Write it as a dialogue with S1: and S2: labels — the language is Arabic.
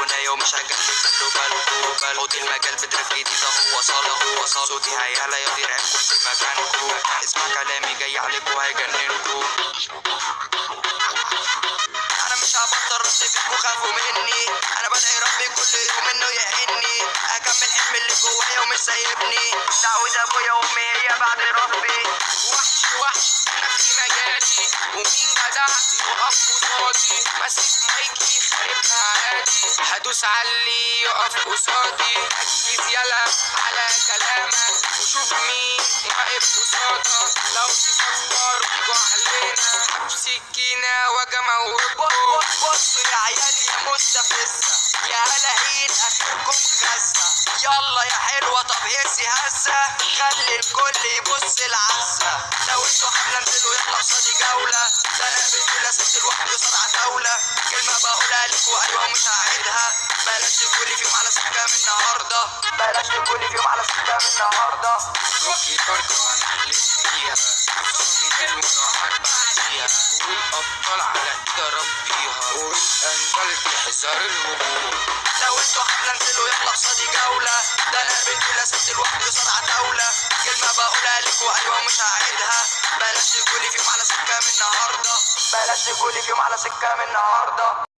S1: مش هجلي خلوا بالكوا بال حوض المجال بتراك جديدة هو صالة هو صالة صوتي هيعلى يطير عينكم في مكانكوا اسمع كلامي جاي عليكوا هيجننكوا أنا مش هبطل فيكوا خافوا مني. أنا بدعي ربي كل يوم إنه يعيني. أكمل حلم اللي جوايا ومش سايبني. دعوة أبويا وأمي هي بعد ربي.
S2: يقف قصادي ماسك مايكي خاربها عادي هدوس اللي يقف قصادي ركز يلا على كلامك وشوف مين واقف قصادك لو تفكر تيجوا علينا بسكينة وجمع وبقى
S1: بص يا عيالي يا مستفزة يا هلاهين اخركم غزة يلا يا حلوة طب هسي هسة خلي الكل يبص العزة قصادي جولة ده أنا بنزل ست لوحدي قصاد عتاولة كلمة بقولها لكوا أيوه ومش هعيدها. بلاش تقولي فيهم على سكة من النهاردة. بلاش تقولي فيهم على سكة من النهاردة.
S2: روحي برضه هنحلف فيها عصامي المراحات بعديها. والأبطال على إيد ربيها. والأنجل بيحذر الهجوم
S1: لو أنتوا حملة انزلوا يطلع قصادي جولة. بلاش تقولي فيهم على سكة من النهاردة.